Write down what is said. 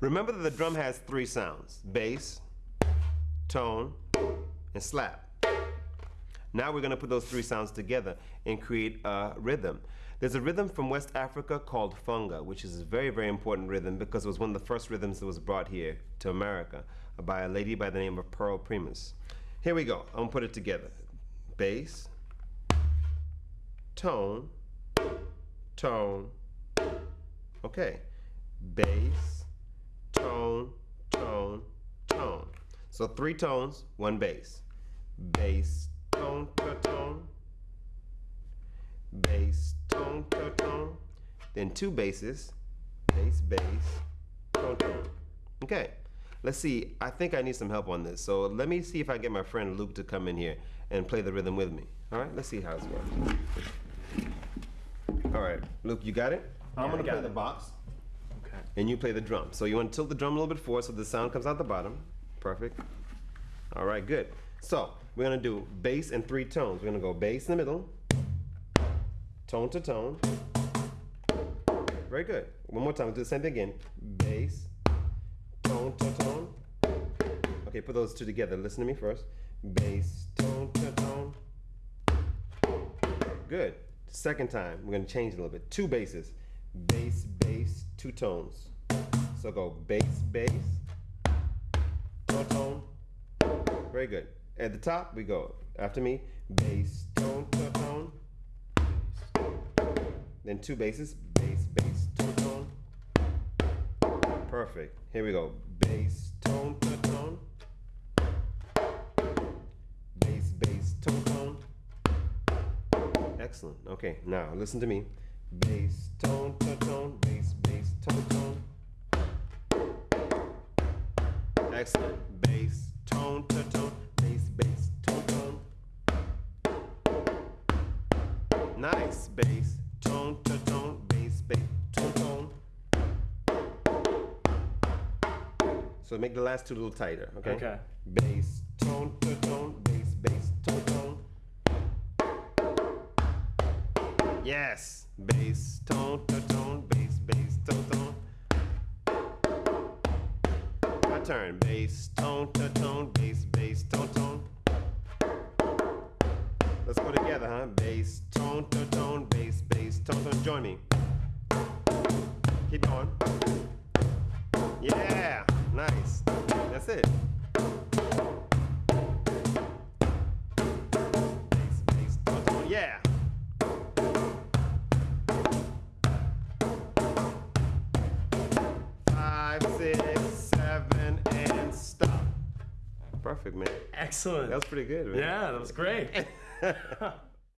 Remember that the drum has three sounds bass, tone, and slap. Now we're going to put those three sounds together and create a rhythm. There's a rhythm from West Africa called funga, which is a very, very important rhythm because it was one of the first rhythms that was brought here to America by a lady by the name of Pearl Primus. Here we go. I'm going to put it together. Bass, tone, tone, okay. Bass, So three tones, one bass. Bass, tone, to tone. Bass, tone, to tone. Then two basses. Bass, bass, tone, tone. Okay. Let's see. I think I need some help on this. So let me see if I can get my friend Luke to come in here and play the rhythm with me. All right. Let's see how it's working. All right, Luke, you got it. I'm gonna play it. the box Okay. and you play the drum. So you want to tilt the drum a little bit forward so the sound comes out the bottom. Perfect. All right, good. So we're gonna do bass and three tones. We're gonna go bass in the middle, tone to tone. Very good. One more time. Do the same thing again. Bass, tone to tone. Okay, put those two together. Listen to me first. Bass, tone to tone. Good. Second time, we're gonna change a little bit. Two basses. Bass, bass, two tones. So go bass, bass, tone, tone. Very good. At the top, we go after me. Bass, tone, tone, tone. Then two basses. Bass, bass, tone, tone. Perfect. Here we go. Bass, tone, tone, tone. Bass, bass, tone, tone. Excellent. Okay, now listen to me. Bass, tone, tone, tone, bass, bass, tone, tone. Excellent. Bass, tone, tone, tone, bass, bass, tone, tone. Nice. Bass, tone, tone, tone, bass, bass, tone, tone. So make the last two a little tighter, okay? Okay. Bass, tone, tone, tone, bass, bass, tone, tone. Yes. Bass, tone, tone, tone, turn. Bass, tone, tone, tone, bass, bass, tone, tone. Let's go together, huh? Bass, tone, tone, tone, bass, bass, tone, tone. Join me. Keep going. Yeah. Nice. That's it. Stop. Perfect, man. Excellent. That was pretty good, man. yeah, that was great.